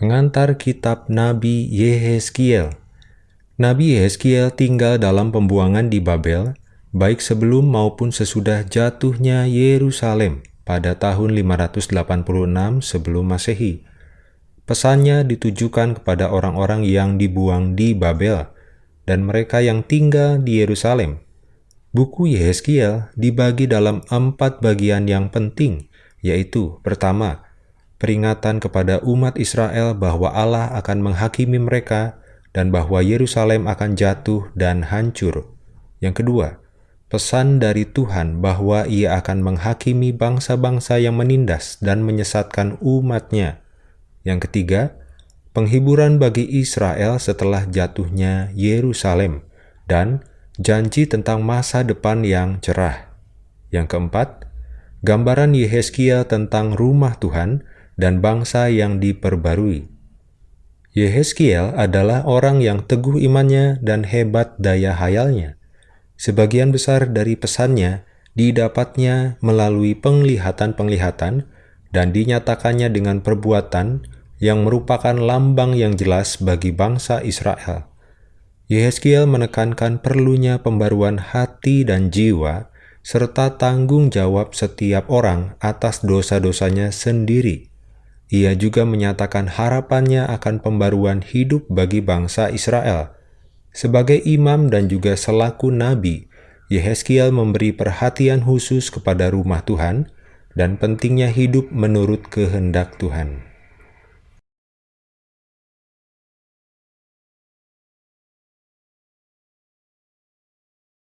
Pengantar Kitab Nabi Yehezkiel Nabi Yehezkiel tinggal dalam pembuangan di Babel, baik sebelum maupun sesudah jatuhnya Yerusalem pada tahun 586 sebelum Masehi. Pesannya ditujukan kepada orang-orang yang dibuang di Babel dan mereka yang tinggal di Yerusalem. Buku Yehezkiel dibagi dalam empat bagian yang penting, yaitu pertama, peringatan kepada umat Israel bahwa Allah akan menghakimi mereka dan bahwa Yerusalem akan jatuh dan hancur. Yang kedua, pesan dari Tuhan bahwa ia akan menghakimi bangsa-bangsa yang menindas dan menyesatkan umatnya. Yang ketiga, penghiburan bagi Israel setelah jatuhnya Yerusalem, dan janji tentang masa depan yang cerah. Yang keempat, gambaran Yehezkiel tentang rumah Tuhan dan bangsa yang diperbarui. Yehezkiel adalah orang yang teguh imannya dan hebat daya hayalnya. Sebagian besar dari pesannya didapatnya melalui penglihatan-penglihatan dan dinyatakannya dengan perbuatan yang merupakan lambang yang jelas bagi bangsa Israel. Yehezkiel menekankan perlunya pembaruan hati dan jiwa, serta tanggung jawab setiap orang atas dosa-dosanya sendiri. Ia juga menyatakan harapannya akan pembaruan hidup bagi bangsa Israel. Sebagai imam dan juga selaku nabi, Yehezkiel memberi perhatian khusus kepada rumah Tuhan dan pentingnya hidup menurut kehendak Tuhan.